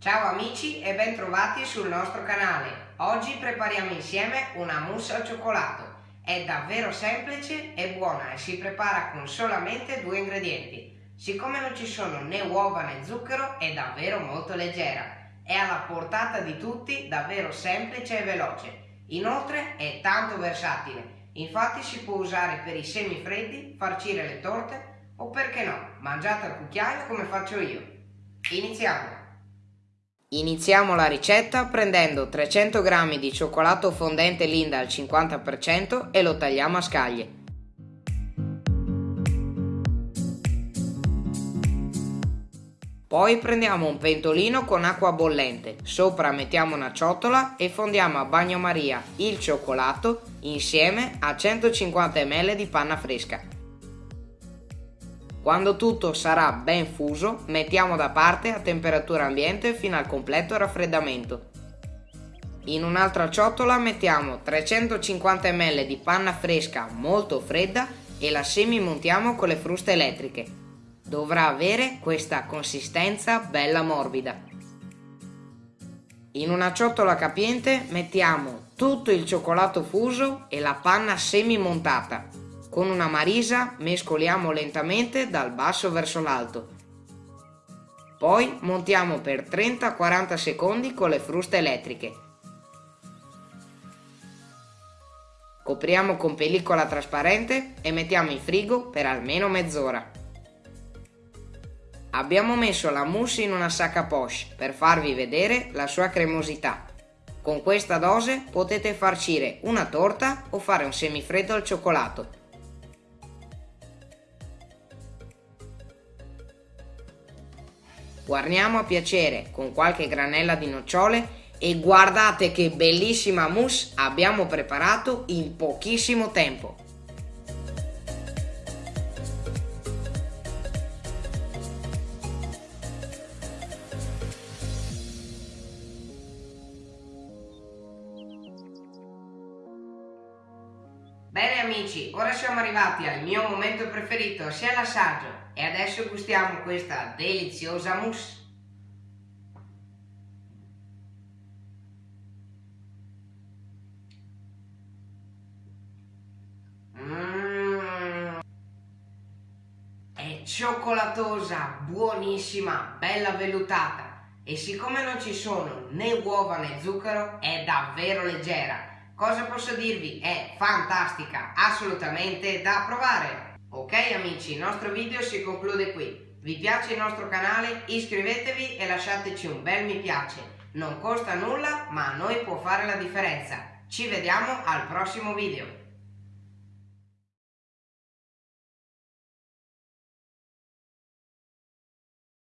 Ciao amici e bentrovati sul nostro canale. Oggi prepariamo insieme una mousse al cioccolato. È davvero semplice e buona e si prepara con solamente due ingredienti. Siccome non ci sono né uova né zucchero è davvero molto leggera. È alla portata di tutti, davvero semplice e veloce. Inoltre è tanto versatile. Infatti si può usare per i semifreddi, farcire le torte o perché no, mangiate al cucchiaio come faccio io. Iniziamo! Iniziamo la ricetta prendendo 300 g di cioccolato fondente Linda al 50% e lo tagliamo a scaglie. Poi prendiamo un pentolino con acqua bollente, sopra mettiamo una ciotola e fondiamo a bagnomaria il cioccolato insieme a 150 ml di panna fresca. Quando tutto sarà ben fuso, mettiamo da parte a temperatura ambiente fino al completo raffreddamento. In un'altra ciotola mettiamo 350 ml di panna fresca molto fredda e la semi-montiamo con le fruste elettriche. Dovrà avere questa consistenza bella morbida. In una ciotola capiente mettiamo tutto il cioccolato fuso e la panna semi-montata con una marisa mescoliamo lentamente dal basso verso l'alto. Poi montiamo per 30-40 secondi con le fruste elettriche. Copriamo con pellicola trasparente e mettiamo in frigo per almeno mezz'ora. Abbiamo messo la mousse in una sacca poche per farvi vedere la sua cremosità. Con questa dose potete farcire una torta o fare un semifreddo al cioccolato. Guarniamo a piacere con qualche granella di nocciole e guardate che bellissima mousse abbiamo preparato in pochissimo tempo. Bene amici, ora siamo arrivati al mio momento preferito, sia l'assaggio. E adesso gustiamo questa deliziosa mousse. Mmm. È cioccolatosa, buonissima, bella vellutata. E siccome non ci sono né uova né zucchero, è davvero leggera Cosa posso dirvi? È fantastica, assolutamente da provare! Ok amici, il nostro video si conclude qui. Vi piace il nostro canale? Iscrivetevi e lasciateci un bel mi piace. Non costa nulla, ma a noi può fare la differenza. Ci vediamo al prossimo video.